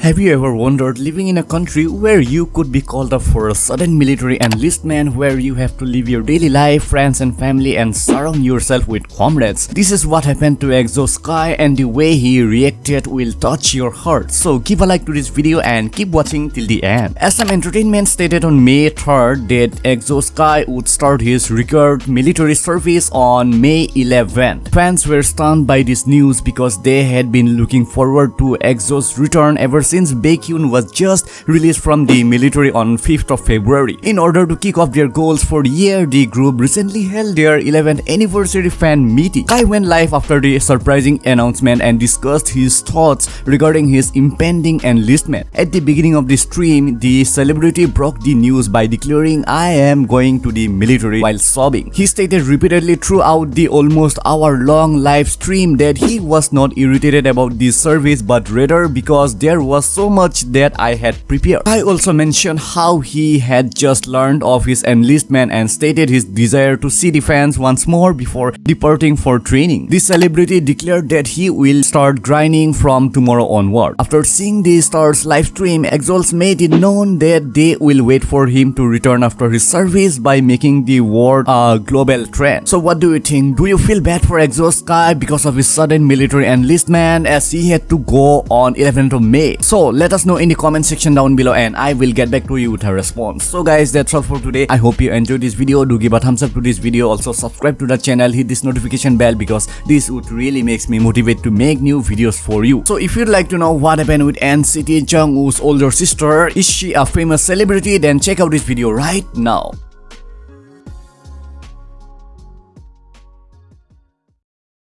Have you ever wondered living in a country where you could be called up for a sudden military enlistment where you have to live your daily life, friends and family and surround yourself with comrades? This is what happened to Exo's Kai and the way he reacted will touch your heart. So give a like to this video and keep watching till the end. SM Entertainment stated on May 3rd that Exo's Kai would start his record military service on May 11th. Fans were stunned by this news because they had been looking forward to Exo's return ever since Baekhyun was just released from the military on 5th of February. In order to kick off their goals for the year, the group recently held their 11th anniversary fan meeting. Kai went live after the surprising announcement and discussed his thoughts regarding his impending enlistment. At the beginning of the stream, the celebrity broke the news by declaring I am going to the military while sobbing. He stated repeatedly throughout the almost hour-long live stream that he was not irritated about this service but rather because there was was so much that I had prepared. I also mentioned how he had just learned of his enlistment and stated his desire to see the fans once more before departing for training. The celebrity declared that he will start grinding from tomorrow onward. After seeing the stars live stream, EXO-Ls made it known that they will wait for him to return after his service by making the world a global trend. So what do you think? Do you feel bad for EXO's Kai because of his sudden military enlistment as he had to go on 11th of May? So let us know in the comment section down below and I will get back to you with a response. So guys that's all for today. I hope you enjoyed this video. Do give a thumbs up to this video. Also subscribe to the channel. Hit this notification bell because this would really makes me motivate to make new videos for you. So if you'd like to know what happened with NCT Jungwoo's older sister, is she a famous celebrity then check out this video right now.